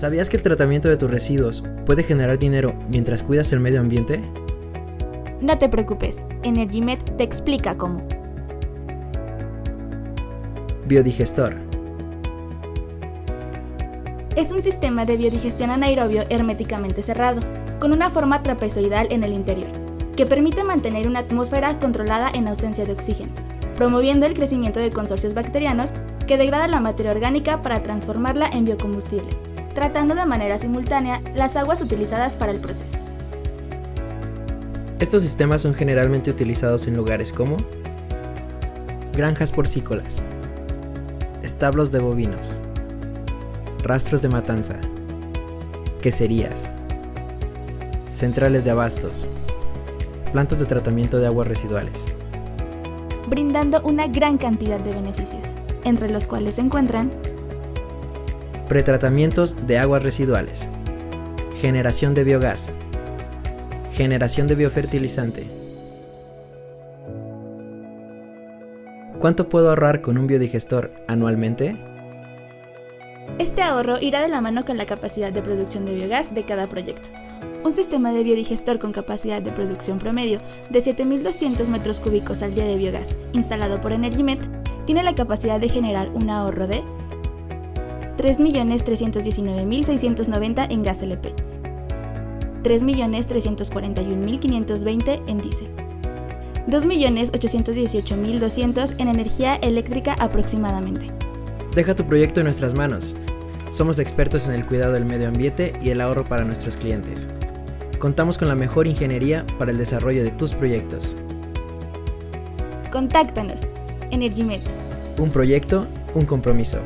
¿Sabías que el tratamiento de tus residuos puede generar dinero mientras cuidas el medio ambiente? No te preocupes, EnergyMed te explica cómo. Biodigestor. Es un sistema de biodigestión anaerobio herméticamente cerrado, con una forma trapezoidal en el interior, que permite mantener una atmósfera controlada en ausencia de oxígeno, promoviendo el crecimiento de consorcios bacterianos que degradan la materia orgánica para transformarla en biocombustible, tratando de manera simultánea las aguas utilizadas para el proceso. Estos sistemas son generalmente utilizados en lugares como granjas porcícolas, establos de bovinos, rastros de matanza, queserías, centrales de abastos, plantas de tratamiento de aguas residuales. Brindando una gran cantidad de beneficios, entre los cuales se encuentran pretratamientos de aguas residuales, generación de biogás, generación de biofertilizante. ¿Cuánto puedo ahorrar con un biodigestor anualmente? Este ahorro irá de la mano con la capacidad de producción de biogás de cada proyecto. Un sistema de biodigestor con capacidad de producción promedio de 7.200 metros cúbicos al día de biogás, instalado por EnergyMed, tiene la capacidad de generar un ahorro de 3.319.690 en gas LP, 3.341.520 en diésel, 2.818.200 en energía eléctrica aproximadamente. Deja tu proyecto en nuestras manos. Somos expertos en el cuidado del medio ambiente y el ahorro para nuestros clientes. Contamos con la mejor ingeniería para el desarrollo de tus proyectos. Contáctanos. EnergyMed. Un proyecto, un compromiso.